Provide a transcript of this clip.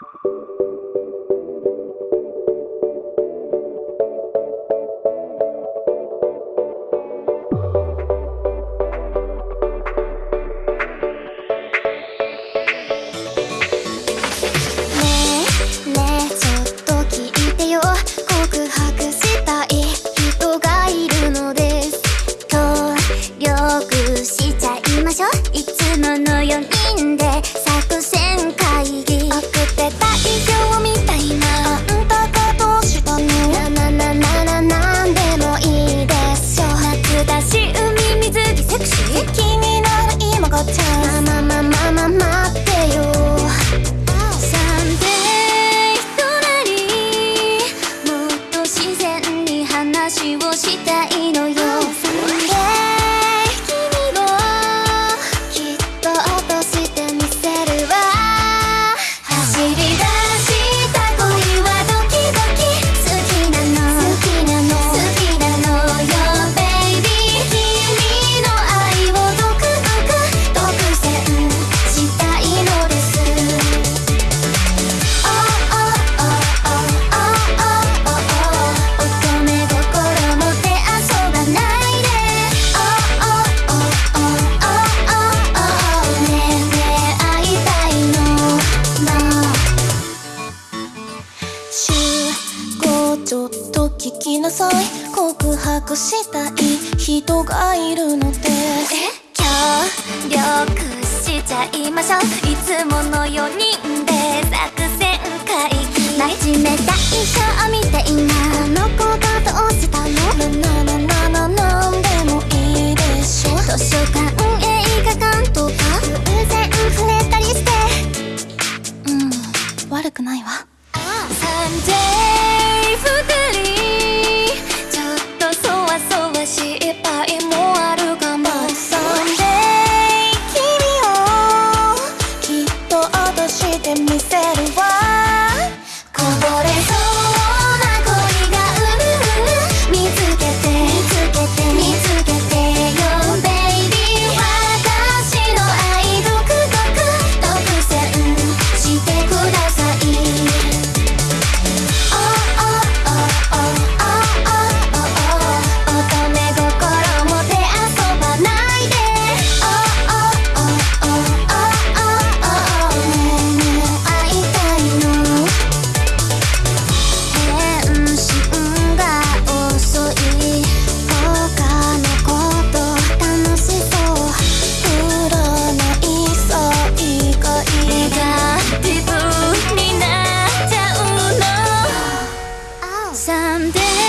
you のよ告白したい人がいるので。協力しちゃいましょう。いつもの4人で作戦会議。真面目大賞みたいなあの子がどうしたの？day.